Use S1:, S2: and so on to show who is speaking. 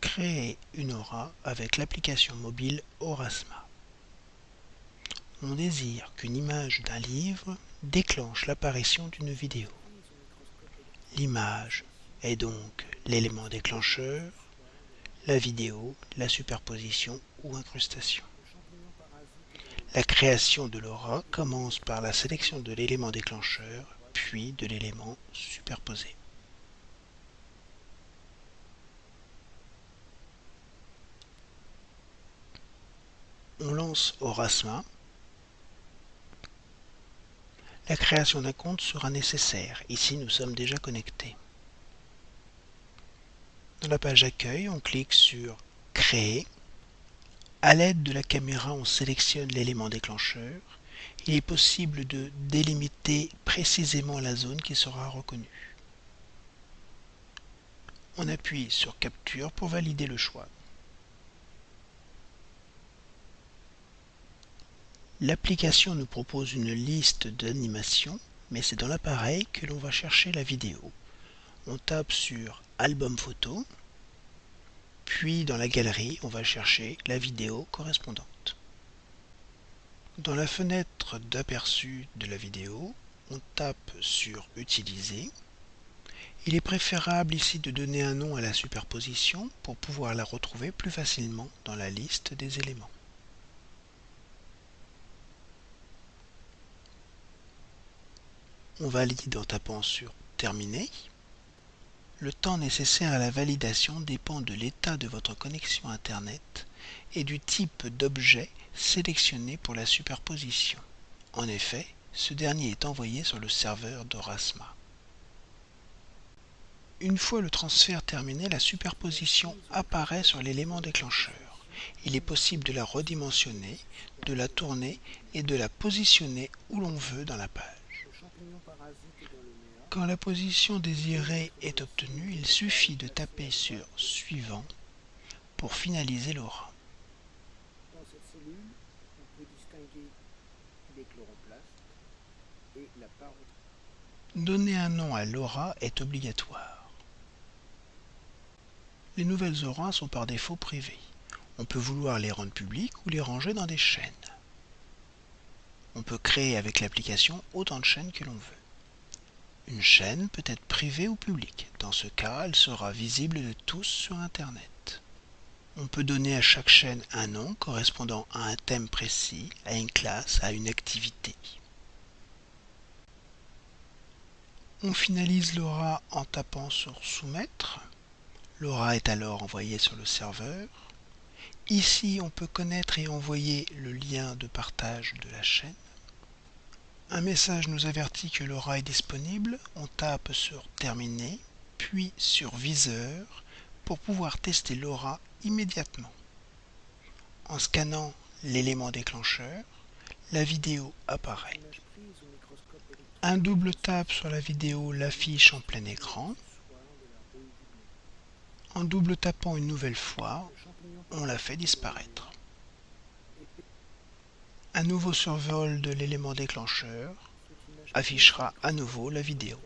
S1: Créer une aura avec l'application mobile Aurasma. On désire qu'une image d'un livre déclenche l'apparition d'une vidéo. L'image est donc l'élément déclencheur, la vidéo, la superposition ou incrustation. La création de l'aura commence par la sélection de l'élément déclencheur, puis de l'élément superposé. On lance Aurasma. La création d'un compte sera nécessaire. Ici, nous sommes déjà connectés. Dans la page Accueil, on clique sur Créer. À l'aide de la caméra, on sélectionne l'élément déclencheur. Il est possible de délimiter précisément la zone qui sera reconnue. On appuie sur Capture pour valider le choix. L'application nous propose une liste d'animations, mais c'est dans l'appareil que l'on va chercher la vidéo. On tape sur Album photo, puis dans la galerie, on va chercher la vidéo correspondante. Dans la fenêtre d'aperçu de la vidéo, on tape sur Utiliser. Il est préférable ici de donner un nom à la superposition pour pouvoir la retrouver plus facilement dans la liste des éléments. On valide en tapant sur Terminer. Le temps nécessaire à la validation dépend de l'état de votre connexion Internet et du type d'objet sélectionné pour la superposition. En effet, ce dernier est envoyé sur le serveur d'Orasma. Une fois le transfert terminé, la superposition apparaît sur l'élément déclencheur. Il est possible de la redimensionner, de la tourner et de la positionner où l'on veut dans la page. Quand la position désirée est obtenue, il suffit de taper sur Suivant pour finaliser l'aura. Donner un nom à l'aura est obligatoire. Les nouvelles auras sont par défaut privées. On peut vouloir les rendre publiques ou les ranger dans des chaînes. On peut créer avec l'application autant de chaînes que l'on veut. Une chaîne peut être privée ou publique. Dans ce cas, elle sera visible de tous sur Internet. On peut donner à chaque chaîne un nom correspondant à un thème précis, à une classe, à une activité. On finalise l'aura en tapant sur Soumettre. L'aura est alors envoyée sur le serveur. Ici, on peut connaître et envoyer le lien de partage de la chaîne. Un message nous avertit que l'aura est disponible. On tape sur Terminer, puis sur Viseur pour pouvoir tester l'aura immédiatement. En scannant l'élément déclencheur, la vidéo apparaît. Un double tap sur la vidéo l'affiche en plein écran. En double tapant une nouvelle fois, on la fait disparaître. Un nouveau survol de l'élément déclencheur affichera à nouveau la vidéo.